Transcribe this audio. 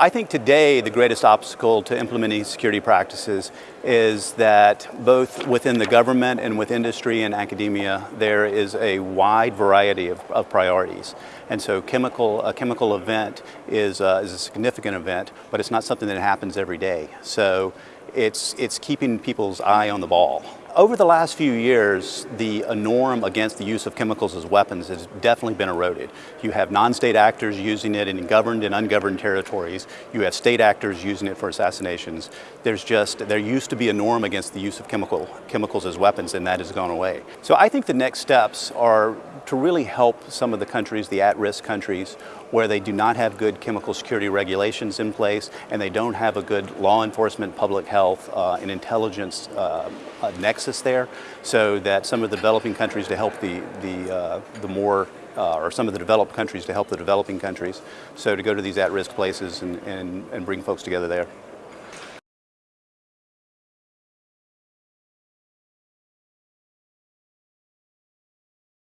I think today the greatest obstacle to implementing security practices is that both within the government and with industry and academia there is a wide variety of, of priorities. And so chemical, a chemical event is, uh, is a significant event, but it's not something that happens every day. So it's, it's keeping people's eye on the ball. Over the last few years, the norm against the use of chemicals as weapons has definitely been eroded. You have non-state actors using it in governed and ungoverned territories. You have state actors using it for assassinations. There's just, there used to be a norm against the use of chemical, chemicals as weapons and that has gone away. So I think the next steps are to really help some of the countries, the at-risk countries, where they do not have good chemical security regulations in place and they don't have a good law enforcement, public health, uh, and intelligence uh, nexus there, so that some of the developing countries to help the, the, uh, the more uh, or some of the developed countries to help the developing countries. So to go to these at-risk places and, and, and bring folks together there.